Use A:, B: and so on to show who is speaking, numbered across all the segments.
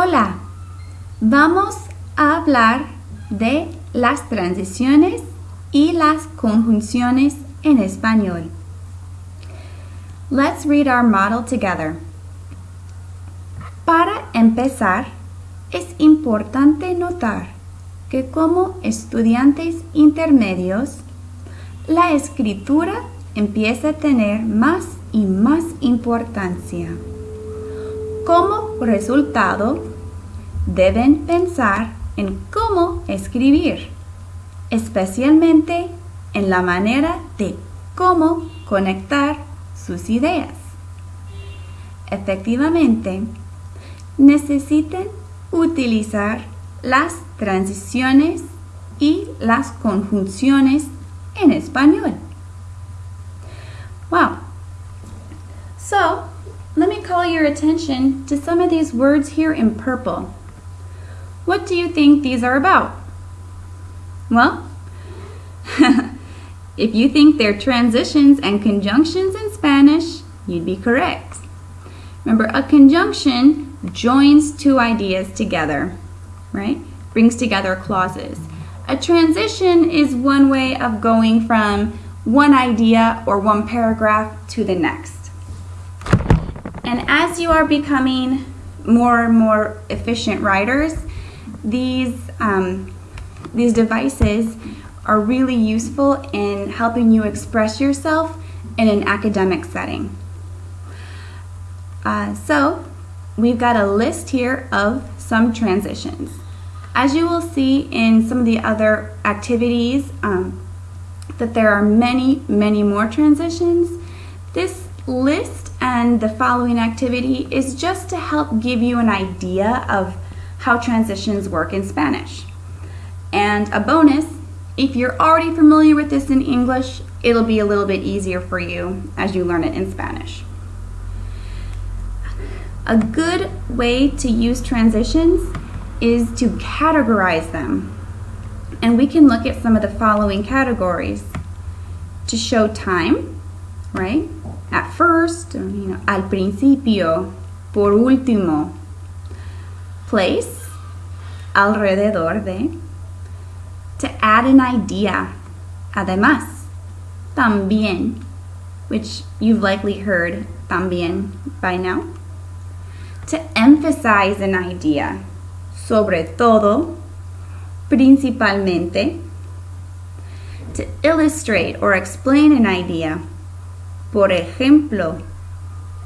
A: Hola, vamos a hablar de las transiciones y las conjunciones en español. Let's read our model together. Para empezar, es importante notar que como estudiantes intermedios, la escritura empieza a tener más y más importancia. Resultado, deben pensar en cómo escribir, especialmente en la manera de cómo conectar sus ideas. Efectivamente, necesitan utilizar las transiciones y las conjunciones en español. Wow. Call your attention to some of these words here in purple. What do you think these are about? Well, if you think they're transitions and conjunctions in Spanish, you'd be correct. Remember, a conjunction joins two ideas together, right? Brings together clauses. A transition is one way of going from one idea or one paragraph to the next. And as you are becoming more and more efficient writers, these, um, these devices are really useful in helping you express yourself in an academic setting. Uh, so we've got a list here of some transitions. As you will see in some of the other activities, um, that there are many, many more transitions. This list and the following activity is just to help give you an idea of how transitions work in Spanish. And a bonus, if you're already familiar with this in English, it'll be a little bit easier for you as you learn it in Spanish. A good way to use transitions is to categorize them. And we can look at some of the following categories. To show time, right? At first, you know, al principio, por último, place, alrededor de, to add an idea, además, también, which you've likely heard también by now, to emphasize an idea, sobre todo, principalmente, to illustrate or explain an idea, por ejemplo,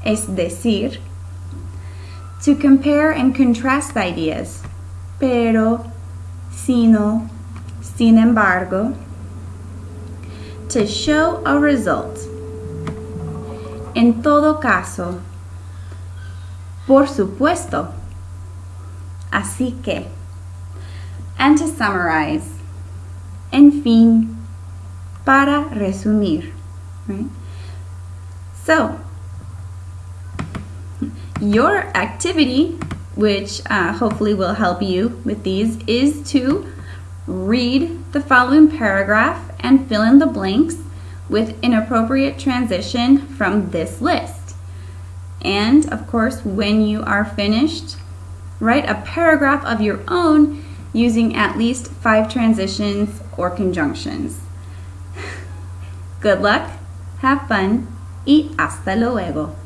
A: es decir, to compare and contrast ideas, pero, sino, sin embargo, to show a result. En todo caso, por supuesto, así que, and to summarize, en fin, para resumir. Right? So, your activity, which uh, hopefully will help you with these, is to read the following paragraph and fill in the blanks with an appropriate transition from this list. And of course, when you are finished, write a paragraph of your own using at least five transitions or conjunctions. Good luck, have fun, y hasta luego.